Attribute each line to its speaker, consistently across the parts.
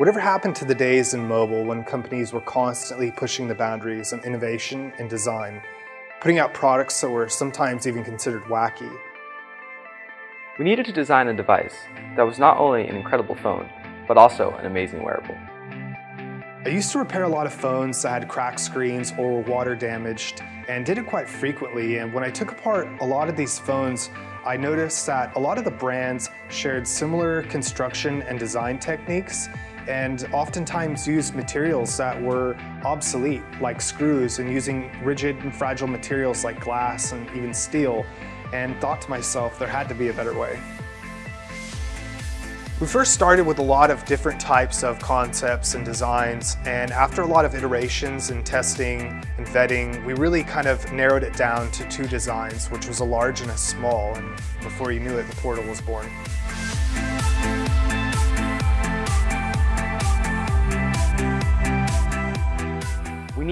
Speaker 1: Whatever happened to the days in mobile when companies were constantly pushing the boundaries on innovation and design, putting out products that were sometimes even considered wacky?
Speaker 2: We needed to design a device that was not only an incredible phone, but also an amazing wearable.
Speaker 1: I used to repair a lot of phones that had cracked screens or were water damaged and did it quite frequently. And when I took apart a lot of these phones, I noticed that a lot of the brands shared similar construction and design techniques and oftentimes used materials that were obsolete, like screws, and using rigid and fragile materials like glass and even steel, and thought to myself there had to be a better way. We first started with a lot of different types of concepts and designs and after a lot of iterations and testing and vetting, we really kind of narrowed it down to two designs, which was a large and a small, and before you knew it, the Portal was born.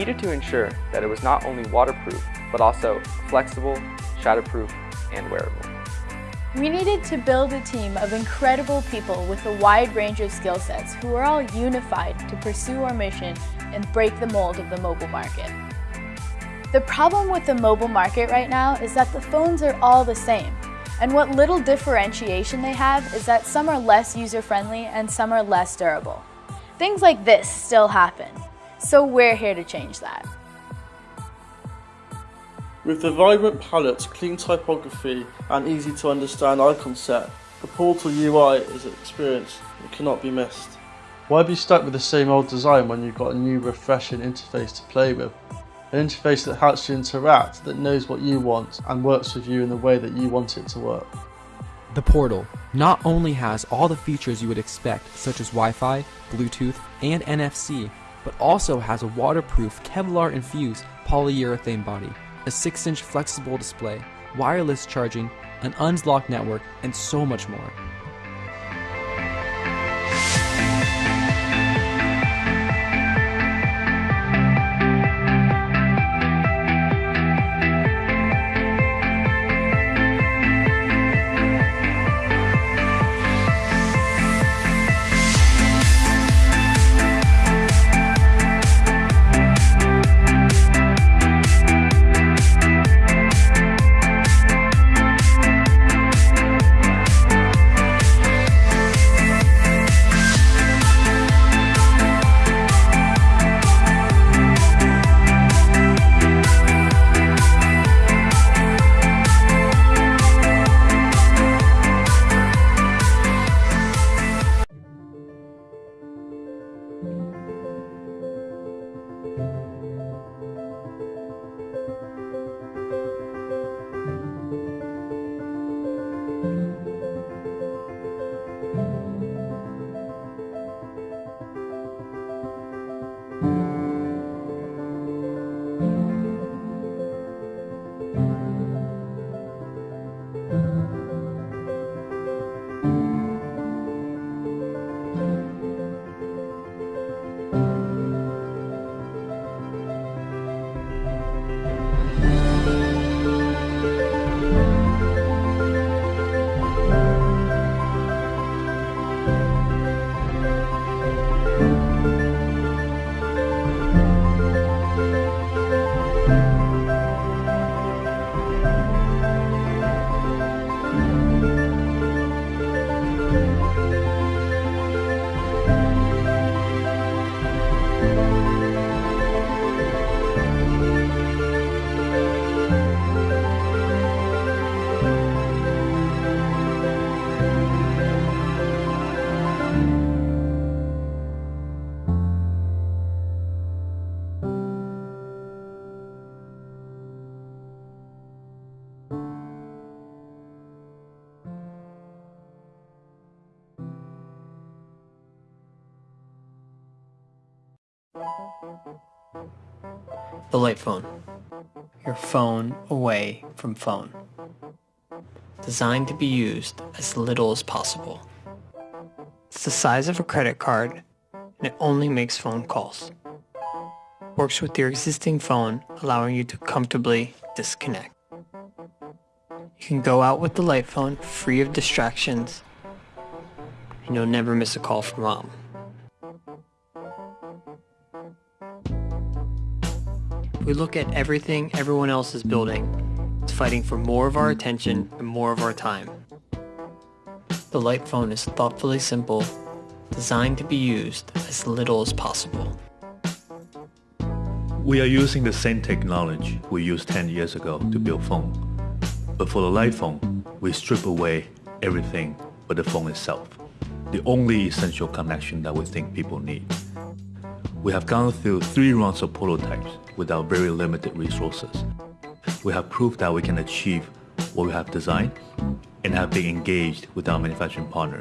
Speaker 2: Needed to ensure that it was not only waterproof, but also flexible, shatterproof, and wearable.
Speaker 3: We needed to build a team of incredible people with a wide range of skill sets who are all unified to pursue our mission and break the mold of the mobile market. The problem with the mobile market right now is that the phones are all the same. And what little differentiation they have is that some are less user-friendly and some are less durable. Things like this still happen. So we're here to change that.
Speaker 4: With the vibrant palette, clean typography and easy to understand icon set, the Portal UI is an experience that cannot be missed. Why be stuck with the same old design when you've got a new refreshing interface to play with? An interface that helps you interact, that knows what you want and works with you in the way that you want it to work.
Speaker 5: The Portal not only has all the features you would expect such as Wi-Fi, Bluetooth, and NFC, but also has a waterproof Kevlar infused polyurethane body a 6-inch flexible display, wireless charging, an unlocked network, and so much more.
Speaker 6: The light phone. Your phone away from phone. Designed to be used as little as possible. It's the size of a credit card and it only makes phone calls. Works with your existing phone, allowing you to comfortably disconnect. You can go out with the light phone free of distractions and you'll never miss a call from mom. We look at everything everyone else is building. It's fighting for more of our attention and more of our time. The light phone is thoughtfully simple, designed to be used as little as possible.
Speaker 7: We are using the same technology we used 10 years ago to build phone. But for the light phone, we strip away everything but the phone itself. The only essential connection that we think people need. We have gone through three rounds of prototypes with our very limited resources. We have proved that we can achieve what we have designed and have been engaged with our manufacturing partner.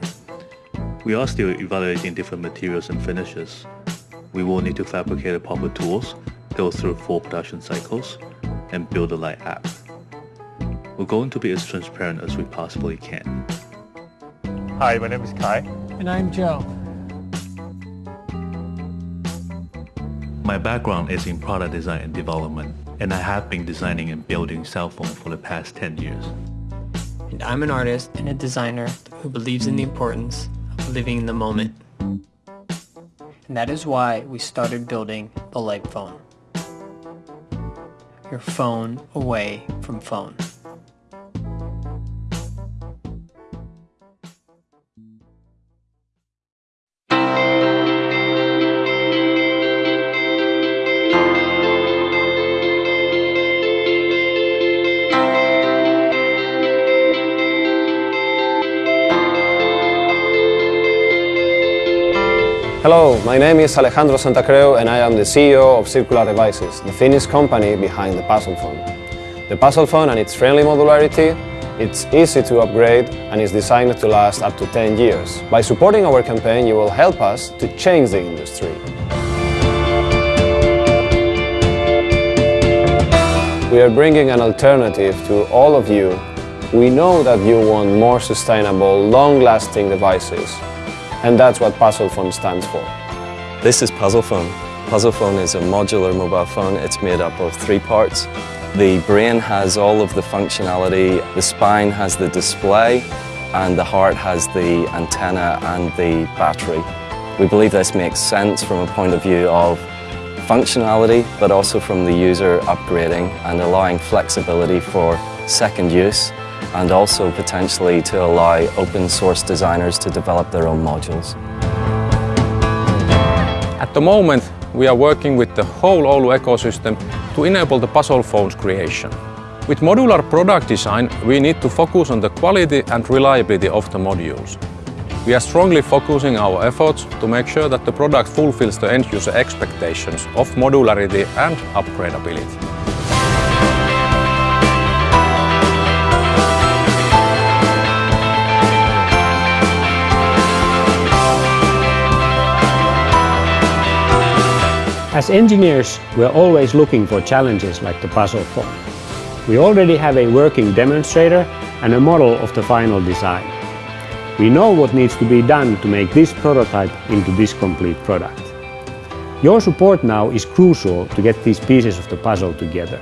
Speaker 7: We are still evaluating different materials and finishes. We will need to fabricate the proper tools, go through full production cycles, and build a light app. We're going to be as transparent as we possibly can.
Speaker 8: Hi, my name is Kai.
Speaker 6: And I'm Joe.
Speaker 7: My background is in product design and development, and I have been designing and building cell phones for the past 10 years.
Speaker 6: And I'm an artist and a designer who believes in the importance of living in the moment. And that is why we started building the Light Phone. Your phone away from phone.
Speaker 9: Hello, my name is Alejandro Santacreu and I am the CEO of Circular Devices, the Finnish company behind the Puzzle Phone. The Puzzle Phone and its friendly modularity, it's easy to upgrade and is designed to last up to 10 years. By supporting our campaign, you will help us to change the industry. We are bringing an alternative to all of you. We know that you want more sustainable, long-lasting devices and that's what Puzzle Phone stands for.
Speaker 10: This is Puzzle Phone. Puzzle Phone is a modular mobile phone. It's made up of three parts. The brain has all of the functionality, the spine has the display, and the heart has the antenna and the battery. We believe this makes sense from a point of view of functionality, but also from the user upgrading and allowing flexibility for second use and also potentially to allow open source designers to develop their own modules.
Speaker 11: At the moment, we are working with the whole Oulu ecosystem to enable the puzzle phones creation. With modular product design, we need to focus on the quality and reliability of the modules. We are strongly focusing our efforts to make sure that the product fulfills the end-user expectations of modularity and upgradability.
Speaker 12: As engineers, we are always looking for challenges like the puzzle phone. We already have a working demonstrator and a model of the final design. We know what needs to be done to make this prototype into this complete product. Your support now is crucial to get these pieces of the puzzle together.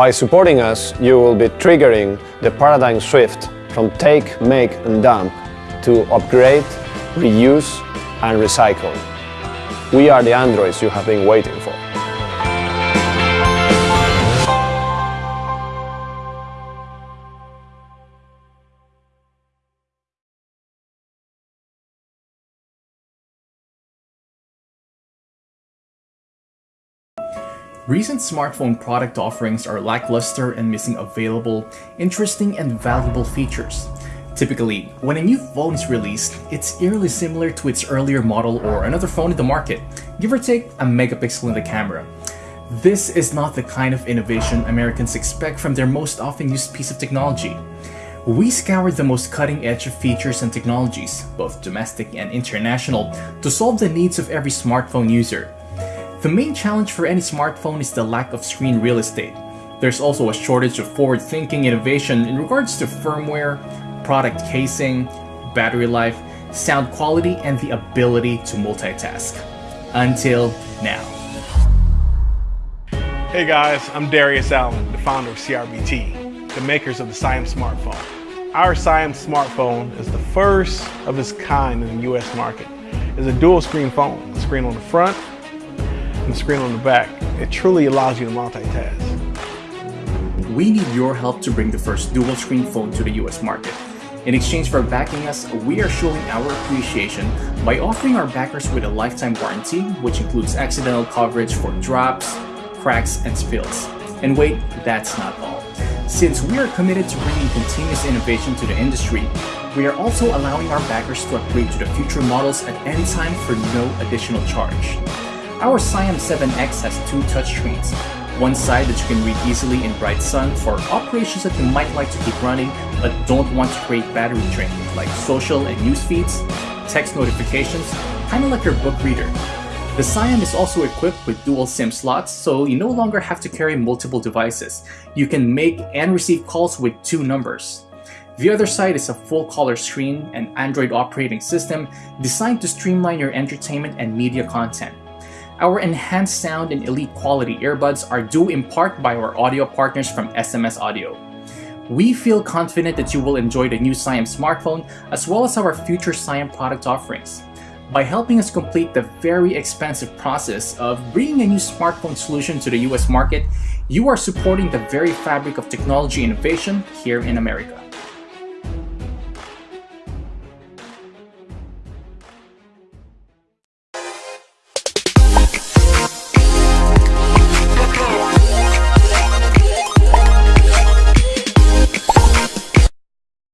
Speaker 9: By supporting us, you will be triggering the paradigm shift from take, make and dump to upgrade, reuse and recycle. We are the androids you have been waiting for.
Speaker 13: Recent smartphone product offerings are lackluster and missing available, interesting and valuable features. Typically, when a new phone is released, it's eerily similar to its earlier model or another phone in the market, give or take a megapixel in the camera. This is not the kind of innovation Americans expect from their most often used piece of technology. We scoured the most cutting edge of features and technologies, both domestic and international, to solve the needs of every smartphone user. The main challenge for any smartphone is the lack of screen real estate. There's also a shortage of forward-thinking innovation in regards to firmware, product casing, battery life, sound quality, and the ability to multitask. Until now.
Speaker 8: Hey guys, I'm Darius Allen, the founder of CRBT.
Speaker 14: the makers of the Siam smartphone. Our Siam smartphone is the first of its kind in the US market. It's a dual screen phone, the screen on the front and the screen on the back. It truly allows you to multitask.
Speaker 13: We need your help to bring the first dual screen phone to the US market. In exchange for backing us, we are showing our appreciation by offering our backers with a lifetime warranty, which includes accidental coverage for drops, cracks, and spills. And wait, that's not all. Since we are committed to bringing continuous innovation to the industry, we are also allowing our backers to upgrade to the future models at any time for no additional charge. Our Siam 7X has two touchscreens, one side that you can read easily in bright sun for operations that you might like to keep running but don't want to create battery drain, like social and news feeds, text notifications, kinda like your book reader. The Siam is also equipped with dual SIM slots, so you no longer have to carry multiple devices. You can make and receive calls with two numbers. The other side is a full color screen and Android operating system designed to streamline your entertainment and media content. Our enhanced sound and elite quality earbuds are due in part by our audio partners from SMS Audio. We feel confident that you will enjoy the new Siam smartphone as well as our future Siam product offerings. By helping us complete the very expensive process of bringing a new smartphone solution to the US market, you are supporting the very fabric of technology innovation here in America.